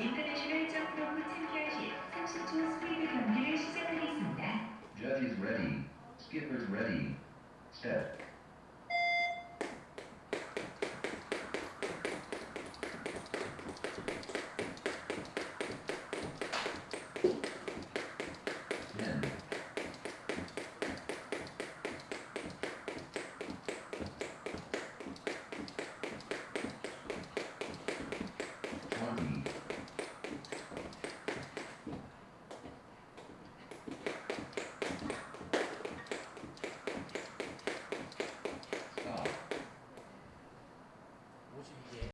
인터내셔널 is 챔피언십 30초 스프린트 경기를 시작하겠습니다. Ready. Skippers ready. Step. 보시기에